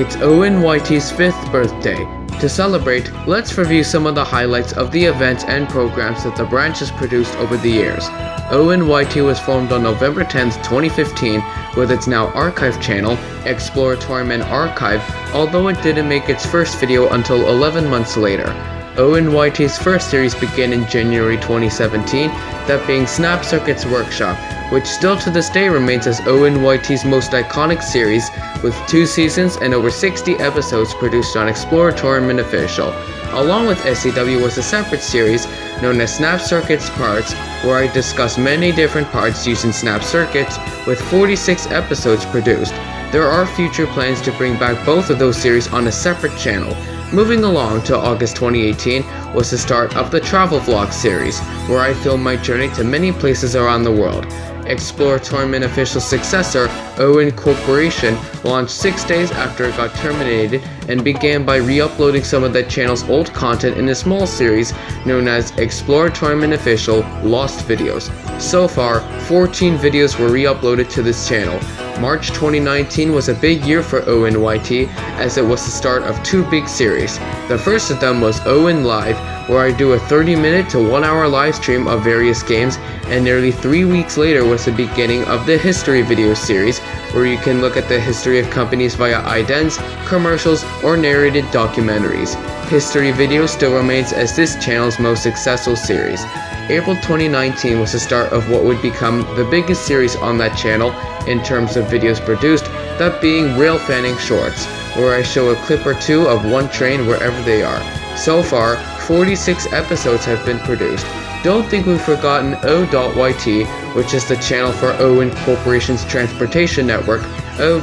It's Owen YT's fifth birthday. To celebrate, let's review some of the highlights of the events and programs that the branch has produced over the years. Owen YT was formed on November 10, 2015, with its now archive channel, Exploratorium Archive, although it didn't make its first video until 11 months later. Owen YT's first series began in January 2017, that being Snap Circuits Workshop, which still to this day remains as Owen YT's most iconic series, with two seasons and over 60 episodes produced on Exploratorium Official. Along with SCW was a separate series known as Snap Circuits Parts, where I discuss many different parts using Snap Circuits, with 46 episodes produced. There are future plans to bring back both of those series on a separate channel, Moving along to August 2018 was the start of the travel vlog series, where I filmed my journey to many places around the world. Exploratorium official successor, Owen Corporation, launched six days after it got terminated and began by re-uploading some of the channel's old content in a small series known as Exploratorium Official Lost Videos. So far, 14 videos were re-uploaded to this channel, March 2019 was a big year for Owen YT as it was the start of two big series. The first of them was Owen Live, where I do a 30 minute to 1 hour live stream of various games, and nearly 3 weeks later was the beginning of the History Video series, where you can look at the history of companies via idents, commercials, or narrated documentaries. History Video still remains as this channel's most successful series. April 2019 was the start of what would become the biggest series on that channel in terms of videos produced, that being Rail Fanning Shorts, where I show a clip or two of one train wherever they are. So far, 46 episodes have been produced. Don't think we've forgotten O.YT, which is the channel for Owen Corporation's transportation network, O.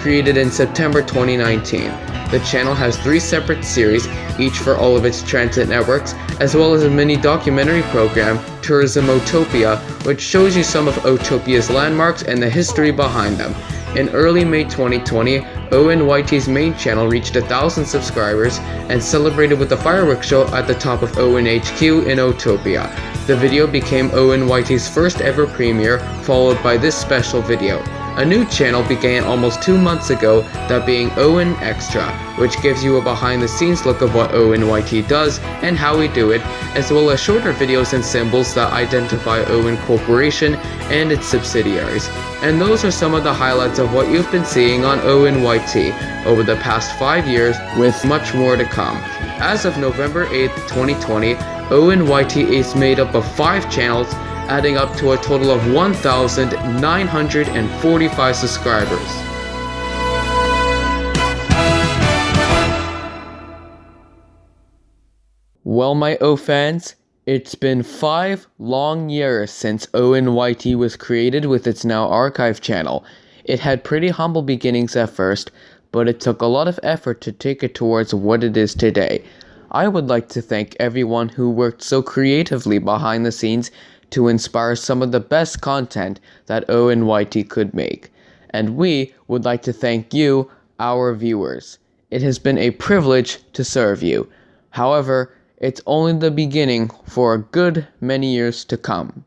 created in September 2019. The channel has three separate series, each for all of its transit networks, as well as a mini documentary program, Tourism Otopia, which shows you some of Otopia's landmarks and the history behind them. In early May 2020, ONYT's main channel reached a thousand subscribers and celebrated with a fireworks show at the top of ONHQ in Otopia. The video became Owen YT's first ever premiere, followed by this special video. A new channel began almost two months ago, that being Owen Extra, which gives you a behind the scenes look of what Owen YT does and how we do it, as well as shorter videos and symbols that identify Owen Corporation and its subsidiaries. And those are some of the highlights of what you've been seeing on Owen YT over the past 5 years with much more to come. As of November 8, 2020, Owen YT is made up of 5 channels adding up to a total of 1,945 subscribers. Well, my O fans, it's been five long years since Owen YT was created with its now archive channel. It had pretty humble beginnings at first, but it took a lot of effort to take it towards what it is today. I would like to thank everyone who worked so creatively behind the scenes to inspire some of the best content that Owen YT could make. And we would like to thank you, our viewers. It has been a privilege to serve you. However, it's only the beginning for a good many years to come.